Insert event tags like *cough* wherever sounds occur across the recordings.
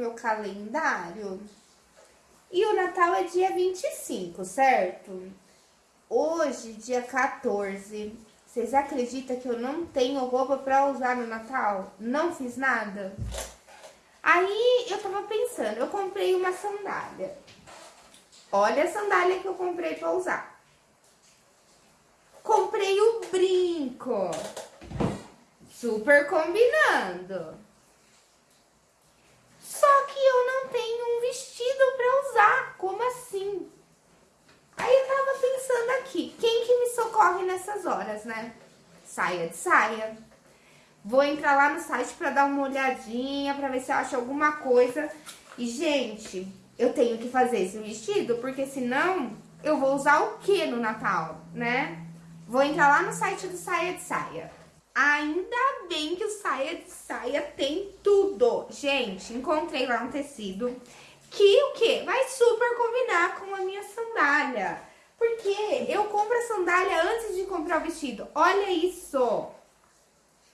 meu calendário e o Natal é dia 25, certo? Hoje, dia 14, vocês acreditam que eu não tenho roupa pra usar no Natal? Não fiz nada? Aí eu tava pensando, eu comprei uma sandália. Olha a sandália que eu comprei pra usar. Comprei o brinco. Super combinando. Só que eu não tenho um vestido pra usar. Como assim? Aí eu tava pensando aqui, quem que me socorre nessas horas, né? Saia de saia. Vou entrar lá no site pra dar uma olhadinha, pra ver se eu acho alguma coisa. E, gente, eu tenho que fazer esse vestido, porque senão eu vou usar o que no Natal, né? Vou entrar lá no site do Saia de Saia. Ainda bem que o Saia de Saia tem tudo. Gente, encontrei lá um tecido que o quê? Vai super combinar com a minha sandália. Porque eu compro a sandália antes de comprar o vestido. Olha isso!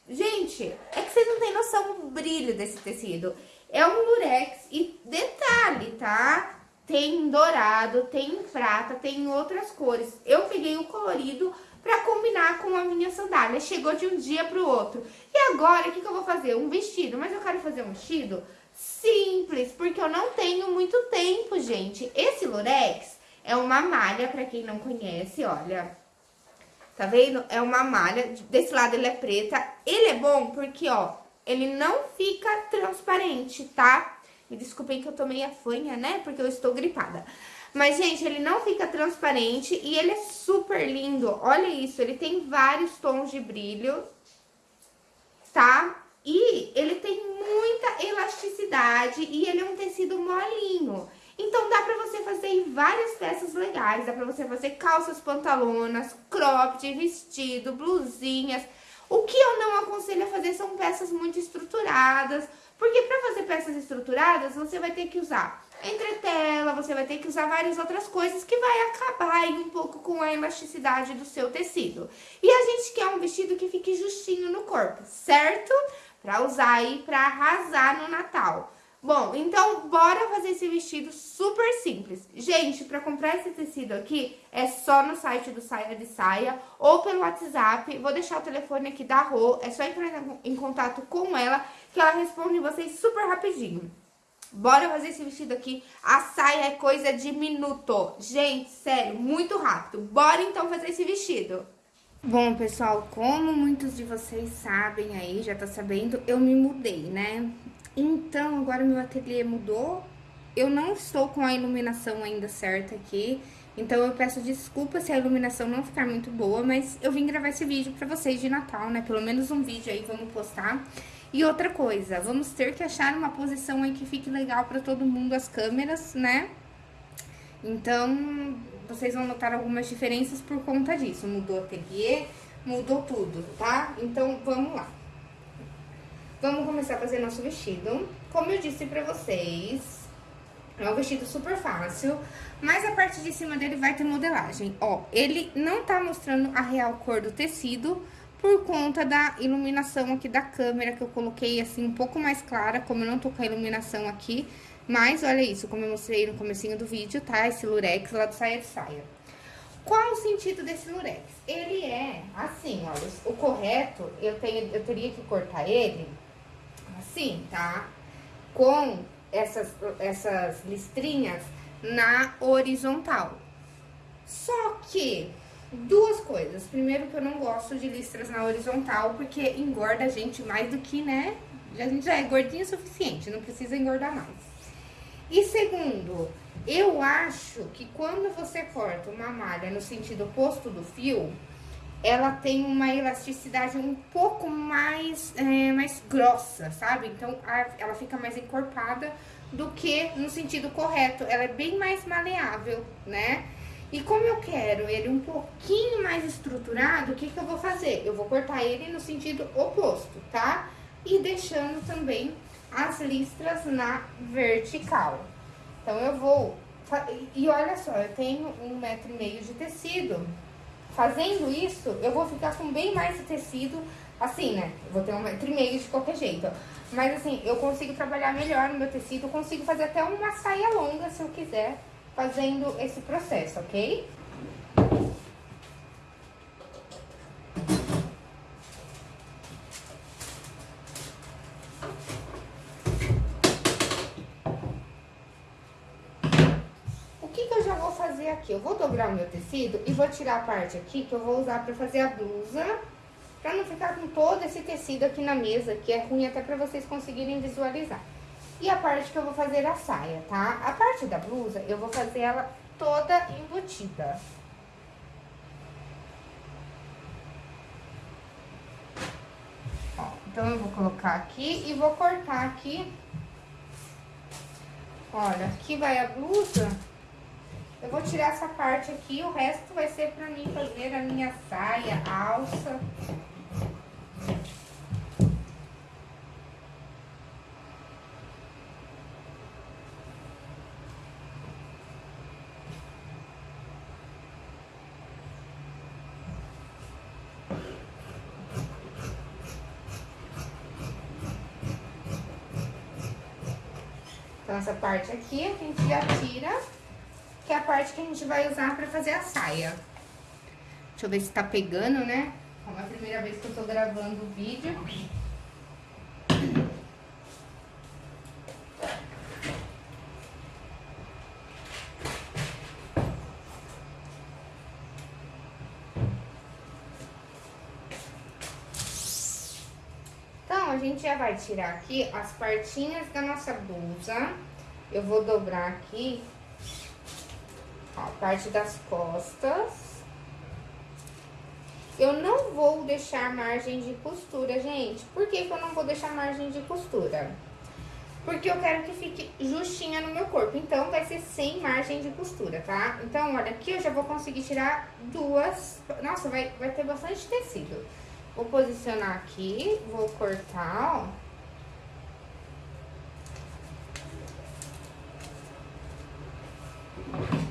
Gente, é que vocês não têm noção do brilho desse tecido. É um lurex e detalhe, tá? Tem dourado, tem prata, tem outras cores. Eu peguei o colorido pra combinar com a minha sandália. Chegou de um dia pro outro. E agora, o que, que eu vou fazer? Um vestido. Mas eu quero fazer um vestido simples, porque eu não tenho muito tempo, gente. Esse lurex é uma malha, pra quem não conhece, olha. Tá vendo? É uma malha, desse lado ele é preta. Ele é bom porque, ó, ele não fica transparente, tá? Me desculpem que eu tomei a fanha, né? Porque eu estou gripada. Mas, gente, ele não fica transparente e ele é super lindo. Olha isso, ele tem vários tons de brilho, tá? E ele tem muita elasticidade e ele é um tecido molinho. Então, dá pra você fazer várias peças legais. Dá pra você fazer calças, pantalonas, cropped, vestido, blusinhas. O que eu não aconselho a fazer são peças muito estruturadas. Porque pra fazer peças estruturadas, você vai ter que usar entretela, você vai ter que usar várias outras coisas que vai acabar aí um pouco com a elasticidade do seu tecido. E a gente quer um vestido que fique justinho no corpo, certo? Pra usar aí pra arrasar no Natal. Bom, então bora fazer esse vestido super simples. Gente, pra comprar esse tecido aqui, é só no site do Saia de Saia ou pelo WhatsApp. Vou deixar o telefone aqui da Rô, é só entrar em contato com ela que ela responde vocês super rapidinho. Bora fazer esse vestido aqui. A saia é coisa de minuto. Gente, sério, muito rápido. Bora então fazer esse vestido. Bom, pessoal, como muitos de vocês sabem aí, já tá sabendo, eu me mudei, né? Então, agora meu ateliê mudou. Eu não estou com a iluminação ainda certa aqui. Então, eu peço desculpa se a iluminação não ficar muito boa, mas eu vim gravar esse vídeo pra vocês de Natal, né? Pelo menos um vídeo aí, vamos postar. E outra coisa, vamos ter que achar uma posição aí que fique legal para todo mundo as câmeras, né? Então, vocês vão notar algumas diferenças por conta disso. Mudou o ateliê, mudou tudo, tá? Então, vamos lá. Vamos começar a fazer nosso vestido. Como eu disse pra vocês, é um vestido super fácil, mas a parte de cima dele vai ter modelagem. Ó, ele não tá mostrando a real cor do tecido, por conta da iluminação aqui da câmera, que eu coloquei assim um pouco mais clara, como eu não tô com a iluminação aqui. Mas olha isso, como eu mostrei no comecinho do vídeo, tá? Esse lurex lá do saia de saia. Qual o sentido desse lurex? Ele é assim, olha, o correto, eu, tenho, eu teria que cortar ele assim, tá? Com essas, essas listrinhas na horizontal. Só que Duas coisas. Primeiro, que eu não gosto de listras na horizontal, porque engorda a gente mais do que, né? A gente já é gordinha o suficiente, não precisa engordar mais. E segundo, eu acho que quando você corta uma malha no sentido oposto do fio, ela tem uma elasticidade um pouco mais, é, mais grossa, sabe? Então, a, ela fica mais encorpada do que no sentido correto. Ela é bem mais maleável, né? E como eu quero ele um pouquinho mais estruturado, o que, que eu vou fazer? Eu vou cortar ele no sentido oposto, tá? E deixando também as listras na vertical. Então, eu vou... E olha só, eu tenho um metro e meio de tecido. Fazendo isso, eu vou ficar com bem mais tecido Assim, né? Eu vou ter um metro e meio de qualquer jeito. Mas assim, eu consigo trabalhar melhor no meu tecido, consigo fazer até uma saia longa se eu quiser, fazendo esse processo, ok? O que que eu já vou fazer aqui? Eu vou dobrar o meu tecido e vou tirar a parte aqui que eu vou usar pra fazer a blusa Pra não ficar com todo esse tecido aqui na mesa, que é ruim até pra vocês conseguirem visualizar. E a parte que eu vou fazer a saia, tá? A parte da blusa, eu vou fazer ela toda embutida. Ó, então, eu vou colocar aqui e vou cortar aqui. Olha, aqui vai a blusa. Eu vou tirar essa parte aqui, o resto vai ser pra mim fazer a minha saia, alça. Essa parte aqui a gente já tira, que é a parte que a gente vai usar pra fazer a saia. Deixa eu ver se tá pegando, né? Como é a primeira vez que eu tô gravando o vídeo. Então, a gente já vai tirar aqui as partinhas da nossa blusa. Eu vou dobrar aqui, a parte das costas. Eu não vou deixar margem de costura, gente. Por que, que eu não vou deixar margem de costura? Porque eu quero que fique justinha no meu corpo. Então, vai ser sem margem de costura, tá? Então, olha, aqui eu já vou conseguir tirar duas... Nossa, vai, vai ter bastante tecido. Vou posicionar aqui, vou cortar, ó. já vou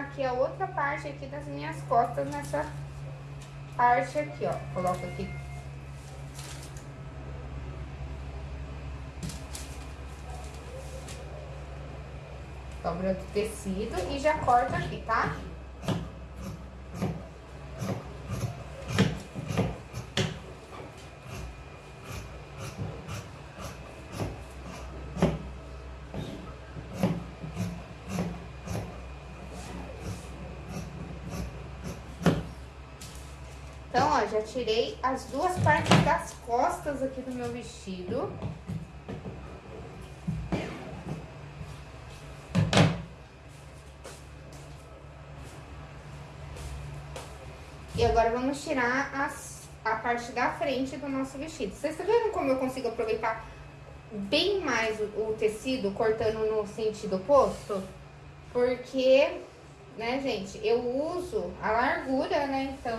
aqui a outra parte aqui das minhas costas nessa parte aqui, ó. Coloco aqui. Dobra do tecido e já corta aqui, tá? Então, ó, já tirei as duas partes das costas aqui do meu vestido. E agora vamos tirar as, a parte da frente do nosso vestido. Vocês estão vendo como eu consigo aproveitar bem mais o, o tecido cortando no sentido oposto? Porque, né, gente, eu uso a largura, né, então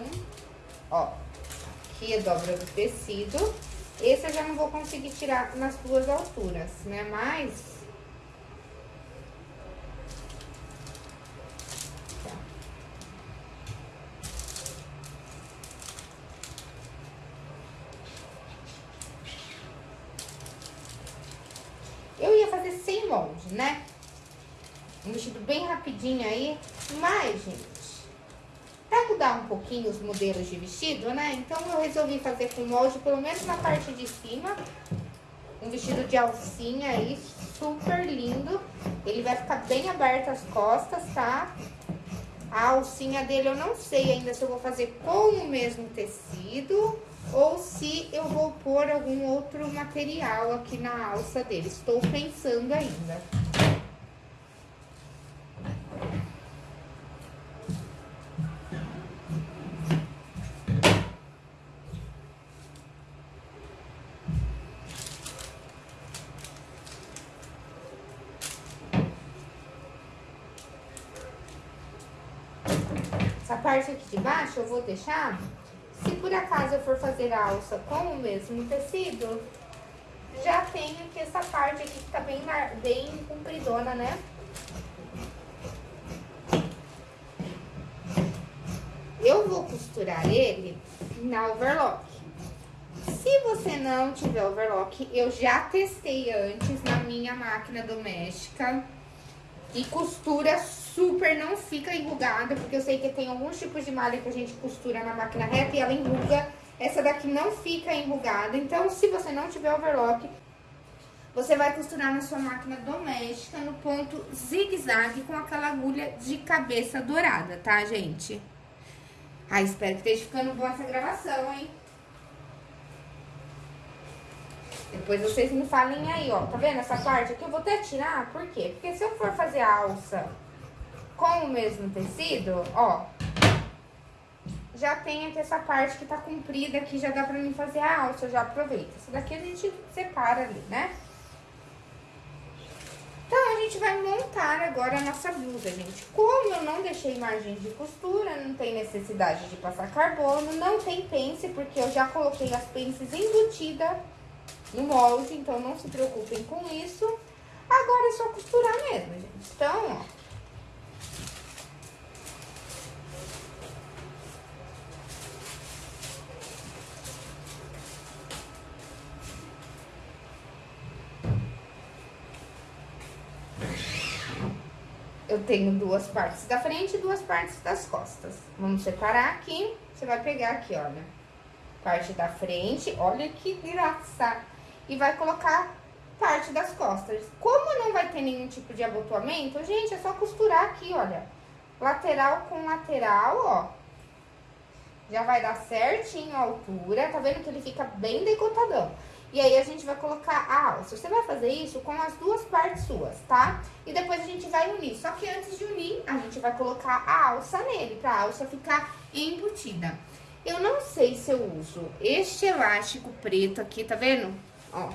Ó, aqui é dobra do tecido. Esse eu já não vou conseguir tirar nas duas alturas, né? Mas... Eu ia fazer sem molde, né? Um vestido bem rapidinho aí. Mas, gente, um pouquinho os modelos de vestido, né? Então, eu resolvi fazer com molde, pelo menos na parte de cima. Um vestido de alcinha aí, super lindo. Ele vai ficar bem aberto as costas, tá? A alcinha dele eu não sei ainda se eu vou fazer com o mesmo tecido ou se eu vou pôr algum outro material aqui na alça dele. Estou pensando ainda. Parte aqui de baixo eu vou deixar, se por acaso eu for fazer a alça com o mesmo tecido, já tem aqui essa parte aqui que tá bem, bem compridona, né? Eu vou costurar ele na overlock. Se você não tiver overlock, eu já testei antes na minha máquina doméstica. E costura não fica enrugada, porque eu sei que tem alguns tipos de malha que a gente costura na máquina reta e ela enruga. Essa daqui não fica enrugada, então se você não tiver overlock, você vai costurar na sua máquina doméstica no ponto zigue-zague com aquela agulha de cabeça dourada, tá, gente? Ah, espero que esteja ficando boa essa gravação, hein? Depois vocês me falem aí, ó. Tá vendo essa parte aqui? Eu vou até tirar, por quê? Porque se eu for fazer a alça com o mesmo tecido, ó, já tem aqui essa parte que tá comprida aqui, já dá pra mim fazer a alça, já aproveita. Essa daqui a gente separa ali, né? Então, a gente vai montar agora a nossa blusa, gente. Como eu não deixei margem de costura, não tem necessidade de passar carbono, não tem pence, porque eu já coloquei as pences embutidas no molde, então não se preocupem com isso. Agora é só costurar mesmo, gente. Então, ó. Eu tenho duas partes da frente e duas partes das costas. Vamos separar aqui. Você vai pegar aqui, olha. Parte da frente. Olha que graça e vai colocar parte das costas. Como não vai ter nenhum tipo de abotoamento, gente, é só costurar aqui, olha. Lateral com lateral, ó. Já vai dar certinho a altura, tá vendo que ele fica bem decotadão. E aí, a gente vai colocar a alça. Você vai fazer isso com as duas partes suas, tá? E depois a gente vai unir. Só que antes de unir, a gente vai colocar a alça nele, pra alça ficar embutida. Eu não sei se eu uso este elástico preto aqui, tá vendo? Ó.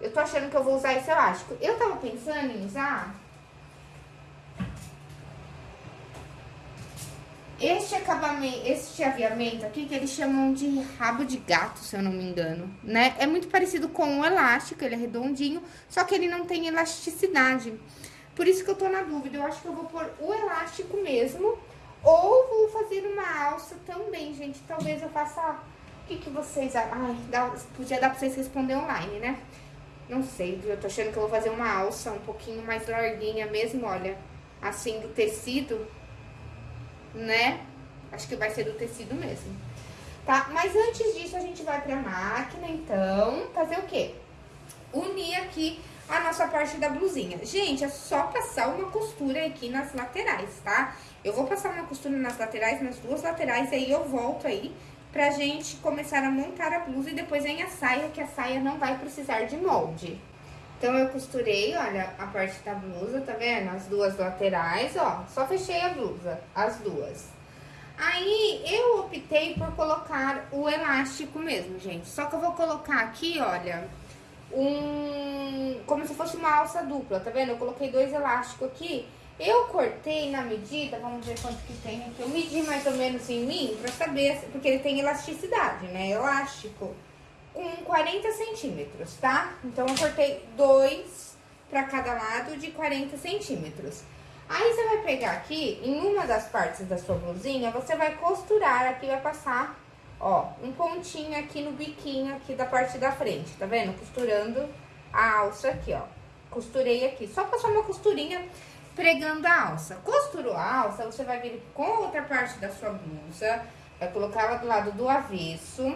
Eu tô achando que eu vou usar esse elástico. Eu tava pensando em usar... Este acabamento, este aviamento aqui, que eles chamam de rabo de gato, se eu não me engano, né? É muito parecido com o elástico, ele é redondinho, só que ele não tem elasticidade. Por isso que eu tô na dúvida, eu acho que eu vou pôr o elástico mesmo, ou vou fazer uma alça também, gente. Talvez eu faça o que, que vocês... Ai, dá, podia dar pra vocês responder online, né? Não sei, eu tô achando que eu vou fazer uma alça um pouquinho mais larguinha mesmo, olha. Assim, do tecido, né? Acho que vai ser do tecido mesmo. Tá? Mas antes disso, a gente vai pra máquina, então, fazer o quê? Unir aqui a nossa parte da blusinha. Gente, é só passar uma costura aqui nas laterais, tá? Eu vou passar uma costura nas laterais, nas duas laterais, aí eu volto aí pra gente começar a montar a blusa e depois vem a saia, que a saia não vai precisar de molde. Então, eu costurei, olha, a parte da blusa, tá vendo? As duas laterais, ó, só fechei a blusa, as duas. Aí, eu optei por colocar o elástico mesmo, gente. Só que eu vou colocar aqui, olha, um... como se fosse uma alça dupla, tá vendo? Eu coloquei dois elásticos aqui eu cortei na medida, vamos ver quanto que tem aqui. Eu medi mais ou menos em mim pra saber, porque ele tem elasticidade, né? Elástico. Com 40 centímetros, tá? Então, eu cortei dois pra cada lado de 40 centímetros. Aí, você vai pegar aqui, em uma das partes da sua blusinha, você vai costurar, aqui vai passar, ó, um pontinho aqui no biquinho aqui da parte da frente, tá vendo? Costurando a alça aqui, ó. Costurei aqui, só passar uma costurinha pregando a alça. Costurou a alça, você vai vir com outra parte da sua blusa, vai colocar ela do lado do avesso.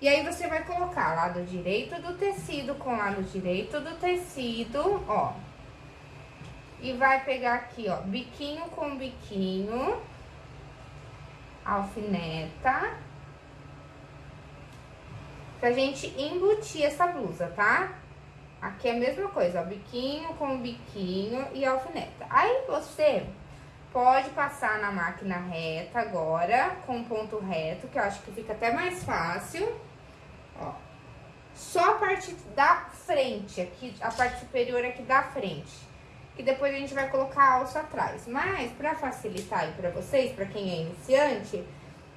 E aí, você vai colocar lado direito do tecido com lado direito do tecido, ó. E vai pegar aqui, ó, biquinho com biquinho, alfineta. Pra gente embutir essa blusa, tá? Aqui é a mesma coisa, ó, biquinho com biquinho e alfineta. Aí, você pode passar na máquina reta agora, com ponto reto, que eu acho que fica até mais fácil. Só a parte da frente, aqui, a parte superior aqui da frente. e depois a gente vai colocar a alça atrás. Mas, pra facilitar aí pra vocês, pra quem é iniciante,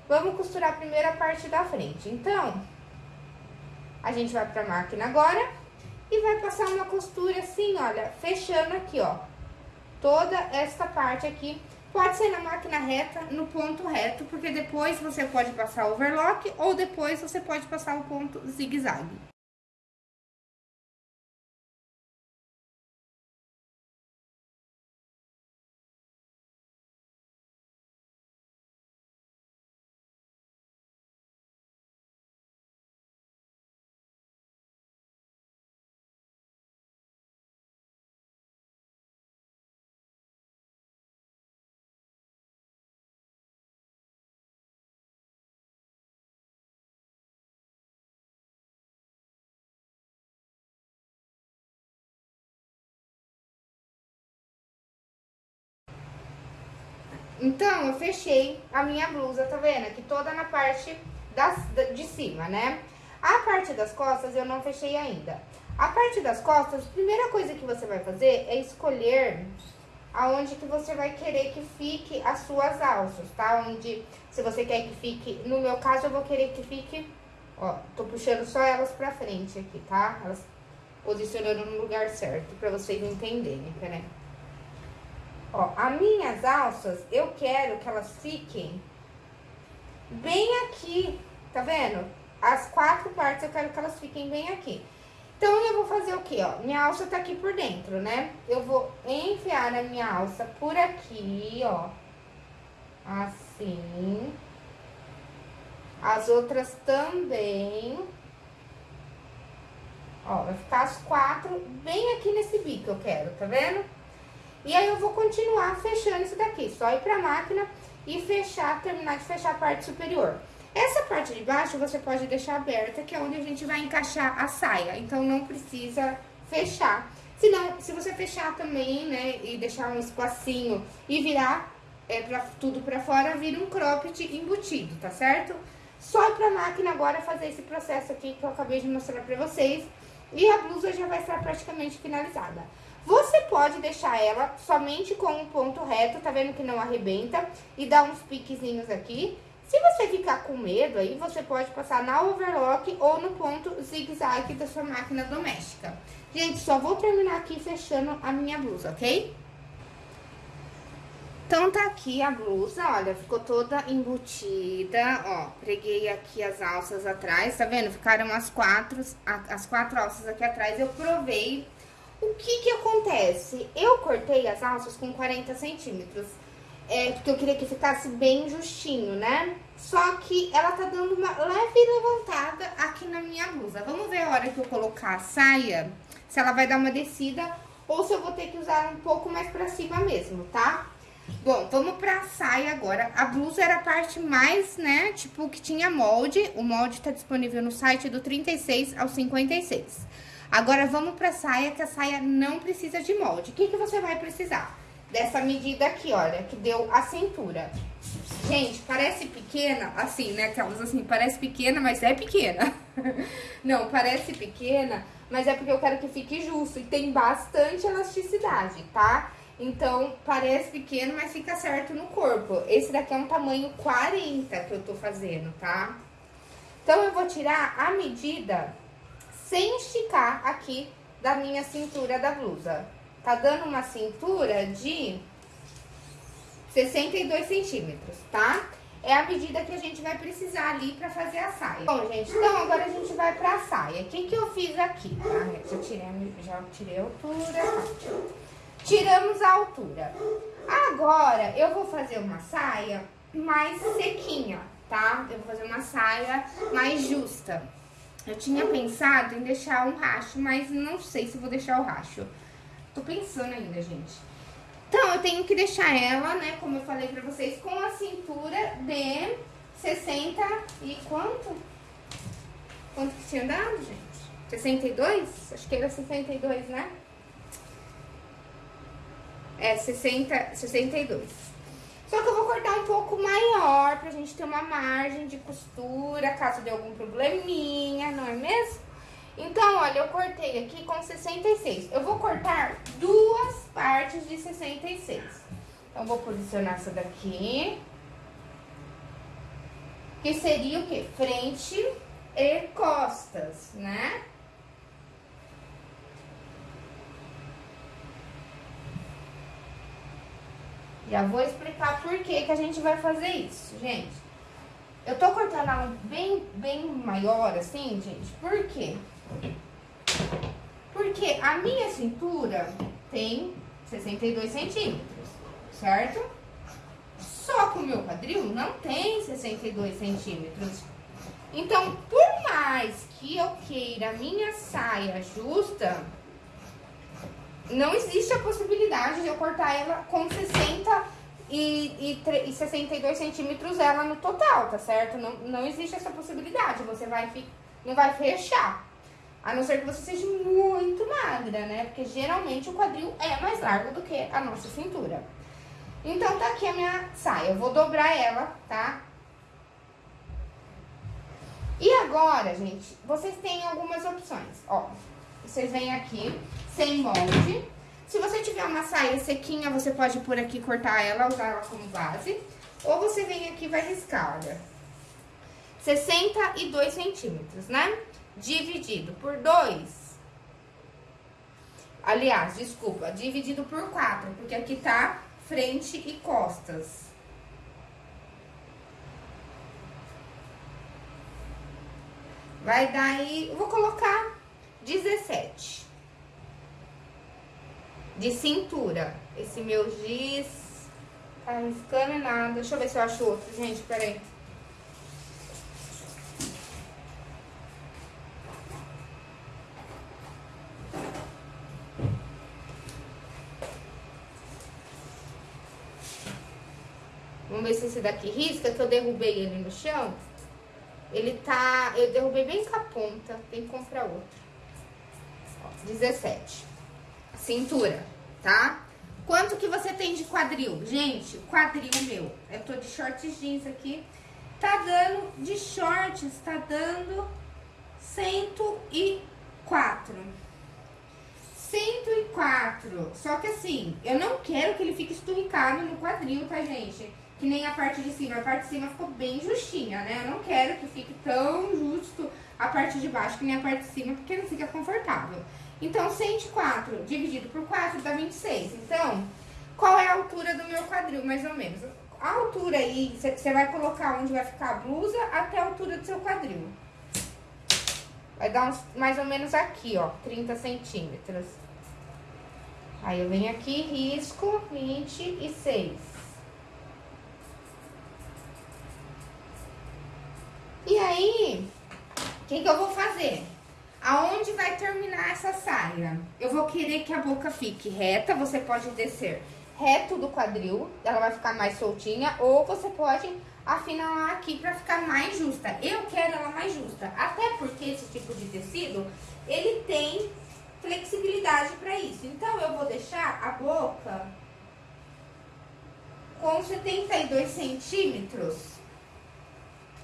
vamos costurar a parte da frente. Então, a gente vai pra máquina agora e vai passar uma costura assim, olha, fechando aqui, ó, toda esta parte aqui. Pode ser na máquina reta, no ponto reto, porque depois você pode passar overlock ou depois você pode passar o ponto zigue-zague. Então, eu fechei a minha blusa, tá vendo? Aqui toda na parte das, de cima, né? A parte das costas eu não fechei ainda. A parte das costas, a primeira coisa que você vai fazer é escolher aonde que você vai querer que fique as suas alças, tá? Onde, se você quer que fique, no meu caso eu vou querer que fique, ó, tô puxando só elas pra frente aqui, tá? Elas posicionando no lugar certo, pra vocês entenderem, peraí. Ó, as minhas alças, eu quero que elas fiquem bem aqui, tá vendo? As quatro partes eu quero que elas fiquem bem aqui. Então, eu vou fazer o quê, ó? Minha alça tá aqui por dentro, né? Eu vou enfiar a minha alça por aqui, ó. Assim. As outras também. Ó, vai ficar as quatro bem aqui nesse bico eu quero, tá vendo? E aí eu vou continuar fechando isso daqui, só ir pra máquina e fechar, terminar de fechar a parte superior. Essa parte de baixo você pode deixar aberta, que é onde a gente vai encaixar a saia, então não precisa fechar. Se não, se você fechar também, né, e deixar um espacinho e virar é, pra, tudo pra fora, vira um cropped embutido, tá certo? Só ir pra máquina agora fazer esse processo aqui que eu acabei de mostrar pra vocês. E a blusa já vai estar praticamente finalizada. Você pode deixar ela somente com um ponto reto, tá vendo que não arrebenta? E dar uns piquezinhos aqui. Se você ficar com medo, aí você pode passar na overlock ou no ponto zigue-zague da sua máquina doméstica. Gente, só vou terminar aqui fechando a minha blusa, ok? Então, tá aqui a blusa, olha, ficou toda embutida, ó, preguei aqui as alças atrás, tá vendo? Ficaram as quatro, as quatro alças aqui atrás, eu provei o que que acontece? Eu cortei as alças com 40 centímetros, é, porque eu queria que ficasse bem justinho, né? Só que ela tá dando uma leve levantada aqui na minha blusa. Vamos ver a hora que eu colocar a saia, se ela vai dar uma descida ou se eu vou ter que usar um pouco mais pra cima mesmo, tá? Bom, vamos pra saia agora. A blusa era a parte mais, né, tipo, que tinha molde. O molde tá disponível no site do 36 ao 56. Agora, vamos pra saia, que a saia não precisa de molde. O que, que você vai precisar? Dessa medida aqui, olha, que deu a cintura. Gente, parece pequena, assim, né? Aquelas assim, parece pequena, mas é pequena. *laughs* não, parece pequena, mas é porque eu quero que fique justo. E tem bastante elasticidade, tá? Então, parece pequeno, mas fica certo no corpo. Esse daqui é um tamanho 40 que eu tô fazendo, tá? Então, eu vou tirar a medida sem esticar aqui da minha cintura da blusa. Tá dando uma cintura de 62 centímetros, tá? É a medida que a gente vai precisar ali pra fazer a saia. Bom, gente, então agora a gente vai pra saia. O que que eu fiz aqui, tá? Já tirei, já tirei a altura, tá? Tiramos a altura. Agora, eu vou fazer uma saia mais sequinha, tá? Eu vou fazer uma saia mais justa. Eu tinha pensado em deixar um racho, mas não sei se vou deixar o racho. Tô pensando ainda, gente. Então, eu tenho que deixar ela, né, como eu falei pra vocês, com a cintura de 60 e quanto? Quanto que tinha dado, gente? 62? Acho que era 62, né? É, 60, 62. Só que eu vou cortar um pouco maior pra gente ter uma margem de costura, caso dê algum probleminha, não é mesmo? Então, olha, eu cortei aqui com 66. Eu vou cortar duas partes de 66. Então, vou posicionar essa daqui. Que seria o quê? Frente e costas, né? Já vou explicar por que que a gente vai fazer isso, gente. Eu tô cortando ela bem, bem maior assim, gente, por quê? Porque a minha cintura tem 62 centímetros, certo? Só que o meu quadril não tem 62 centímetros. Então, por mais que eu queira a minha saia justa, não existe a possibilidade de eu cortar ela com 60 e, e, e 62 centímetros ela no total, tá certo? Não, não existe essa possibilidade, você vai, não vai fechar. A não ser que você seja muito magra, né? Porque geralmente o quadril é mais largo do que a nossa cintura. Então, tá aqui a minha saia. Eu vou dobrar ela, tá? E agora, gente, vocês têm algumas opções. Ó, vocês vêm aqui sem molde. Se você tiver uma saia sequinha, você pode por aqui cortar ela, usar ela como base. Ou você vem aqui e vai riscar, olha. 62 centímetros, né? Dividido por 2. Aliás, desculpa, dividido por 4, porque aqui tá frente e costas. Vai dar aí, vou colocar 17 de cintura. Esse meu giz tá riscando nada. Deixa eu ver se eu acho outro, gente, peraí. Vamos ver se esse daqui risca, que eu derrubei ele no chão. Ele tá... Eu derrubei bem com a ponta, tem que comprar outro. Ó, 17. Cintura, tá? Quanto que você tem de quadril? Gente, quadril meu, eu tô de shorts jeans aqui, tá dando, de shorts, tá dando 104. 104. Só que assim, eu não quero que ele fique esturricado no quadril, tá, gente? Que nem a parte de cima. A parte de cima ficou bem justinha, né? Eu não quero que fique tão justo a parte de baixo que nem a parte de cima, porque não fica confortável. Então, 104 dividido por 4 dá 26. Então, qual é a altura do meu quadril, mais ou menos? A altura aí, você vai colocar onde vai ficar a blusa até a altura do seu quadril. Vai dar uns, mais ou menos aqui, ó, 30 centímetros. Aí, eu venho aqui, risco 26. E aí, o que que eu vou fazer? Aonde vai terminar essa saia? Eu vou querer que a boca fique reta, você pode descer reto do quadril, ela vai ficar mais soltinha, ou você pode afinar aqui pra ficar mais justa. Eu quero ela mais justa, até porque esse tipo de tecido, ele tem flexibilidade pra isso. Então, eu vou deixar a boca com 72 centímetros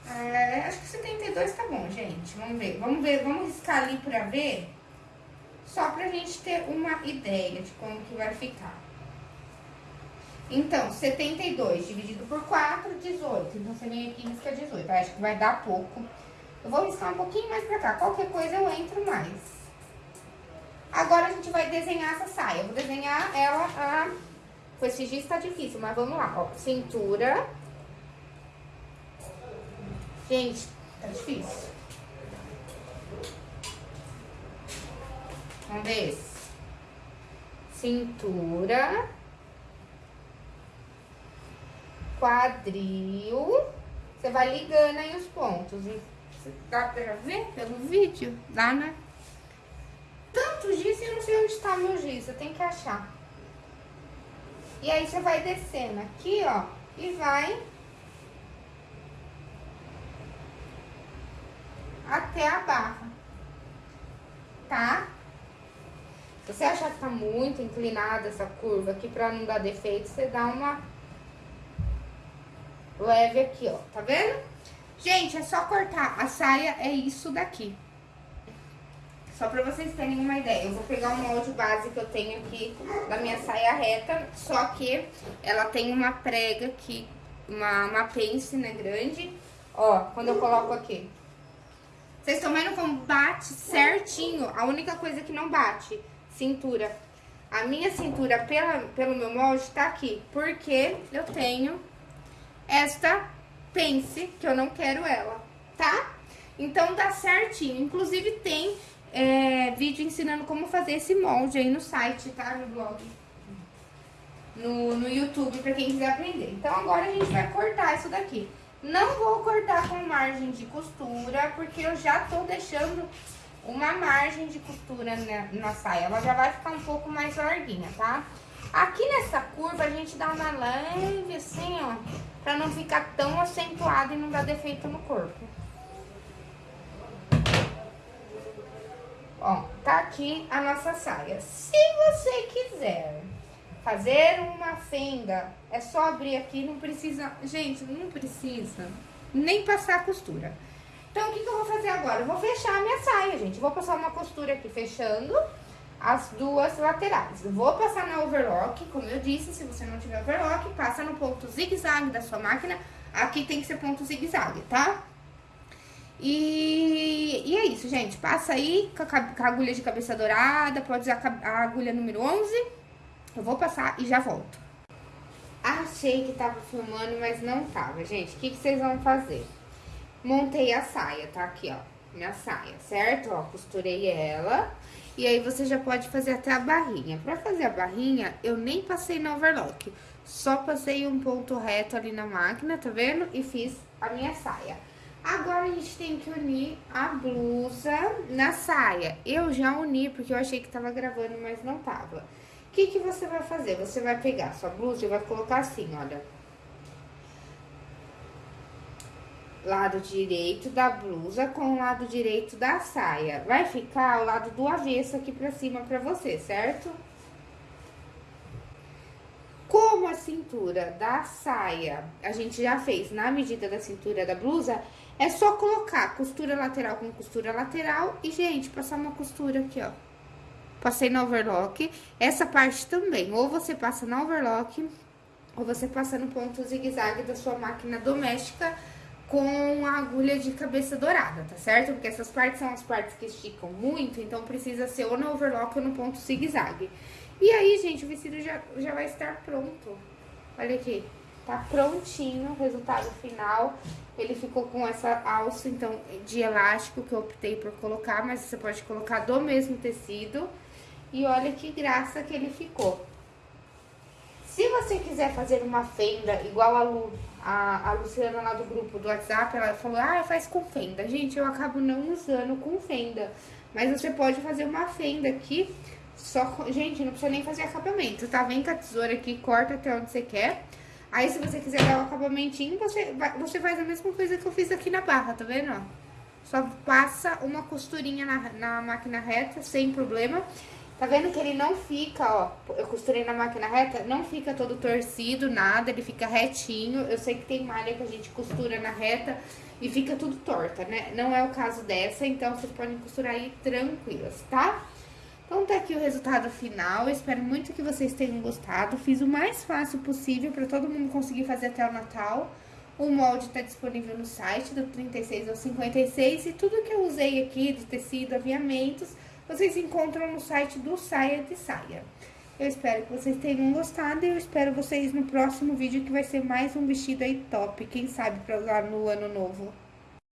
é, acho que 72 tá bom, gente. Vamos ver. Vamos ver, vamos riscar ali pra ver. Só pra gente ter uma ideia de como que vai ficar. Então, 72 dividido por 4, 18. Então, você vem aqui e risca 18. Acho que vai dar pouco. Eu vou riscar um pouquinho mais pra cá. Qualquer coisa eu entro mais. Agora, a gente vai desenhar essa saia. Eu vou desenhar ela a... Com esse giz tá difícil, mas vamos lá. Ó, cintura Gente, tá difícil. Vamos ver. Cintura. Quadril. Você vai ligando aí os pontos. Dá pra ver pelo vídeo? Dá, né? Tanto giz, eu não sei onde tá meu giz. Eu tenho que achar. E aí, você vai descendo aqui, ó. E vai até a barra, tá? Se você achar que tá muito inclinada essa curva aqui, pra não dar defeito, você dá uma leve aqui, ó, tá vendo? Gente, é só cortar. A saia é isso daqui. Só pra vocês terem uma ideia, eu vou pegar o molde base que eu tenho aqui da minha saia reta, só que ela tem uma prega aqui, uma, uma pence, né, grande. Ó, quando eu coloco aqui. Vocês estão vendo como bate certinho? A única coisa que não bate, cintura. A minha cintura pela, pelo meu molde tá aqui, porque eu tenho esta pence, que eu não quero ela, tá? Então, dá certinho. Inclusive, tem é, vídeo ensinando como fazer esse molde aí no site, tá? No blog. No, no YouTube, pra quem quiser aprender. Então, agora a gente vai cortar isso daqui. Não vou cortar com margem de costura, porque eu já tô deixando uma margem de costura na, na saia. Ela já vai ficar um pouco mais larguinha, tá? Aqui nessa curva, a gente dá uma leve assim, ó, pra não ficar tão acentuado e não dar defeito no corpo. Ó, tá aqui a nossa saia. Se você quiser fazer uma fenda, é só abrir aqui, não precisa... Gente, não precisa nem passar costura. Então, o que, que eu vou fazer agora? Eu vou fechar a minha saia, gente. vou passar uma costura aqui fechando as duas laterais. Eu vou passar na overlock, como eu disse, se você não tiver overlock, passa no ponto zigue-zague da sua máquina. Aqui tem que ser ponto zigue-zague, tá? E, e, é isso, gente. Passa aí com a, com a, agulha de cabeça dourada, pode usar a agulha número 11. Eu vou passar e já volto. Achei que tava filmando, mas não tava, gente. O que, que vocês vão fazer? Montei a saia, tá? Aqui, ó, minha saia, certo? Ó, costurei ela. E aí, você já pode fazer até a barrinha. Pra fazer a barrinha, eu nem passei no overlock. Só passei um ponto reto ali na máquina, tá vendo? E fiz a minha saia. Agora, a gente tem que unir a blusa na saia. Eu já uni, porque eu achei que tava gravando, mas não tava. Que que você vai fazer? Você vai pegar sua blusa e vai colocar assim, olha. Lado direito da blusa com o lado direito da saia. Vai ficar o lado do avesso aqui pra cima pra você, certo? Como a cintura da saia a gente já fez na medida da cintura da blusa, é só colocar costura lateral com costura lateral e, gente, passar uma costura aqui, ó. Passei no overlock. Essa parte também, ou você passa no overlock, ou você passa no ponto zigue-zague da sua máquina doméstica com a agulha de cabeça dourada, tá certo? Porque essas partes são as partes que esticam muito, então precisa ser ou no overlock ou no ponto zigue-zague. E aí, gente, o vestido já, já vai estar pronto. Olha aqui. Tá prontinho o resultado final. Ele ficou com essa alça, então, de elástico que eu optei por colocar, mas você pode colocar do mesmo tecido. E olha que graça que ele ficou. Se você quiser fazer uma fenda igual a Lu, a, a Luciana lá do grupo do WhatsApp, ela falou, ah, faz com fenda. Gente, eu acabo não usando com fenda. Mas você pode fazer uma fenda aqui, só... Gente, não precisa nem fazer acabamento, tá? Vem com a tesoura aqui, corta até onde você quer. Aí, se você quiser dar o um acabamentinho, você, você faz a mesma coisa que eu fiz aqui na barra, tá vendo? Só passa uma costurinha na, na máquina reta, sem problema. Tá vendo que ele não fica, ó, eu costurei na máquina reta, não fica todo torcido, nada, ele fica retinho. Eu sei que tem malha que a gente costura na reta e fica tudo torta, né? Não é o caso dessa, então vocês podem costurar aí tranquilas, tá? Então tá aqui o resultado final, espero muito que vocês tenham gostado. Fiz o mais fácil possível para todo mundo conseguir fazer até o Natal. O molde está disponível no site do 36 ao 56 e tudo que eu usei aqui de tecido, aviamentos, vocês encontram no site do Saia de Saia. Eu espero que vocês tenham gostado e eu espero vocês no próximo vídeo que vai ser mais um vestido aí top, quem sabe para usar no ano novo.